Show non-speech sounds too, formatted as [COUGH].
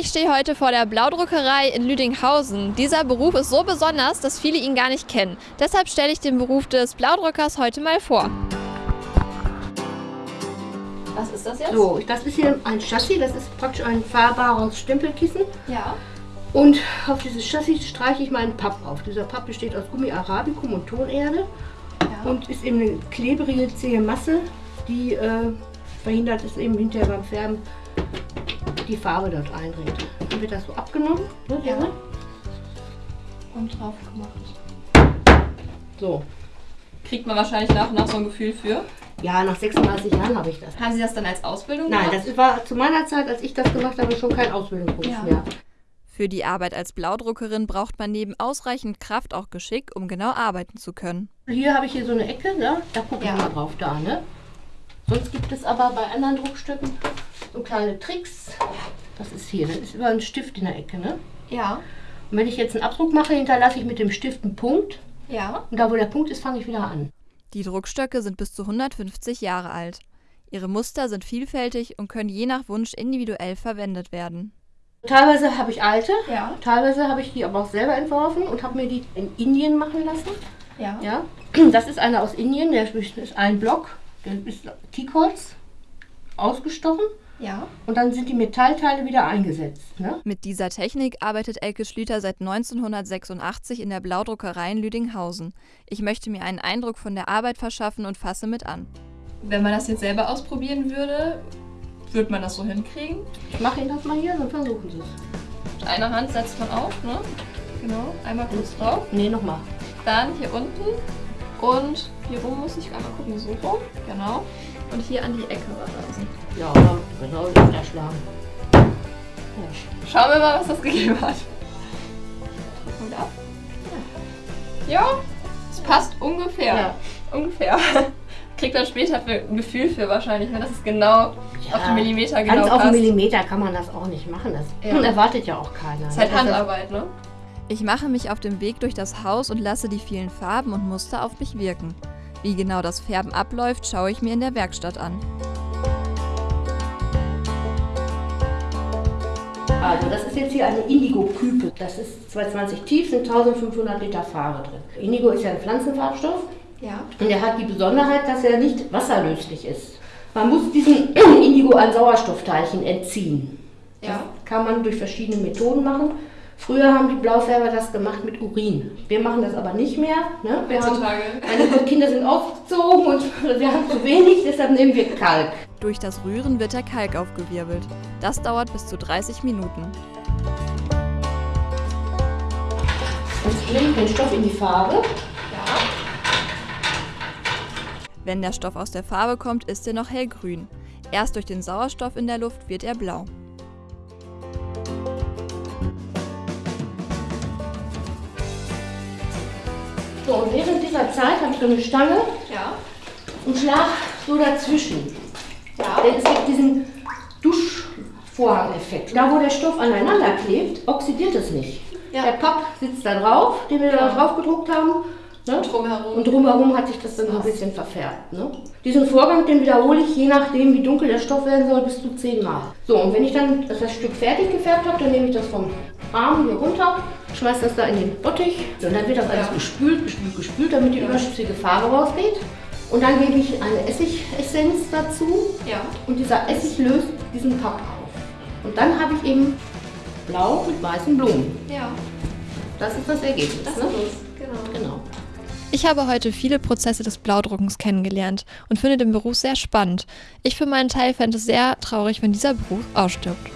Ich stehe heute vor der Blaudruckerei in Lüdinghausen. Dieser Beruf ist so besonders, dass viele ihn gar nicht kennen. Deshalb stelle ich den Beruf des Blaudruckers heute mal vor. Was ist das jetzt? So, das ist hier ein Chassis, das ist praktisch ein fahrbares Stempelkissen. Ja. Und auf dieses Chassis streiche ich meinen Papp auf. Dieser Papp besteht aus Gummi Arabicum und Tonerde ja. und ist eben eine klebrige, zähe Masse, die äh, verhindert es eben hinterher beim Färben die Farbe dort eindringt. Dann wird das so abgenommen. Ne, Ja. Und drauf gemacht. So. Kriegt man wahrscheinlich nach und nach so ein Gefühl für. Ja, nach 36 Jahren habe ich das. Haben Sie das dann als Ausbildung Nein, gemacht? das war zu meiner Zeit, als ich das gemacht habe, schon kein Ausbildungsberuf Ja. mehr. Für die Arbeit als Blaudruckerin braucht man neben ausreichend Kraft auch Geschick, um genau arbeiten zu können. Hier habe ich hier so eine Ecke, ne? da gucken Ja. wir mal drauf da. Ne? Sonst gibt es aber bei anderen Druckstücken so kleine Tricks. Das ist hier, das ist über ein Stift in der Ecke. Ne? Ja. Und wenn ich jetzt einen Abdruck mache, hinterlasse ich mit dem Stift einen Punkt. Ja. Und da, wo der Punkt ist, fange ich wieder an. Die Druckstöcke sind bis zu 150 Jahre alt. Ihre Muster sind vielfältig und können je nach Wunsch individuell verwendet werden. Teilweise habe ich alte, Ja. teilweise habe ich die aber auch selber entworfen und habe mir die in Indien machen lassen. Ja. Ja? Das ist einer aus Indien, der ist ein Block, der ist Teakholz, ausgestochen. Ja. Und dann sind die Metallteile wieder eingesetzt. Ne? Mit dieser Technik arbeitet Elke Schlüter seit 1986 in der Blaudruckerei in Lüdinghausen. Ich möchte mir einen Eindruck von der Arbeit verschaffen und fasse mit an. Wenn man das jetzt selber ausprobieren würde, würde man das so hinkriegen? Ich mache Ihnen das mal hier, dann versuchen Sie es. Mit einer Hand setzt man auf, ne? Genau. Einmal kurz drauf. Nee, nochmal. Dann hier unten. Und hier rum muss ich einmal gucken, so rum. Genau. Und hier an die Ecke ranlassen. Ja, genau, runterschlagen. Ja. Schauen wir mal, was das gegeben hat. Drücken wir ab. Ja, es passt ungefähr. Ja. Ungefähr. [LAUGHS] Kriegt dann später ein Gefühl für wahrscheinlich, ne? Das ist genau auf den Millimeter genau Ganz auf passt. den Millimeter kann man das auch nicht machen. Das Ja. erwartet ja auch keiner. Das ist halt Handarbeit, ne? Ich mache mich auf dem Weg durch das Haus und lasse die vielen Farben und Muster auf mich wirken. Wie genau das Färben abläuft, schaue ich mir in der Werkstatt an. Also das ist jetzt hier eine Indigo-Küpe. Das ist 220 tief, sind 1500 Liter Farbe drin. Indigo ist ja ein Pflanzenfarbstoff Ja. und er hat die Besonderheit, dass er nicht wasserlöslich ist. Man muss diesen [CLEARS THROAT] Indigo an Sauerstoffteilchen entziehen. Ja. Kann man durch verschiedene Methoden machen. Früher haben die Blaufärber das gemacht mit Urin. Wir machen das aber nicht mehr. Ne? Wir haben, Heutzutage. meine Kinder sind aufgezogen und [LAUGHS] wir haben zu wenig, deshalb nehmen wir Kalk. Durch das Rühren wird der Kalk aufgewirbelt. Das dauert bis zu 30 Minuten. Jetzt bringe ich den Stoff in die Farbe. Ja. Wenn der Stoff aus der Farbe kommt, ist er noch hellgrün. Erst durch den Sauerstoff in der Luft wird er blau. So, und während dieser Zeit habe ich eine Stange Ja. und schlag so dazwischen. Ja. Denn es gibt diesen Duschvorhang-Effekt. Da, wo der Stoff aneinander klebt, oxidiert es nicht. Ja. Der Papp sitzt da drauf, den wir da drauf gedruckt haben. Ne? Drumherum. Und drumherum hat sich das dann so ein bisschen verfärbt. Ne? Diesen Vorgang, den wiederhole ich je nachdem, wie dunkel der Stoff werden soll, bis zu zehnmal. So, und wenn ich dann das Stück fertig gefärbt habe, dann nehme ich das vom Rahmen hier runter, schmeiße das da in den Bottich. Und dann wird das alles Ja. gespült, gespült, gespült, damit die überschüssige Farbe rausgeht. Und dann gebe ich eine Essigessenz dazu ja. und dieser Essig löst diesen Papp auf. Und dann habe ich eben blau mit weißen Blumen. Ja. Das ist das Ergebnis. Das ne? ist es. Genau. Genau. Ich habe heute viele Prozesse des Blaudruckens kennengelernt und finde den Beruf sehr spannend. Ich für meinen Teil fände es sehr traurig, wenn dieser Beruf ausstirbt.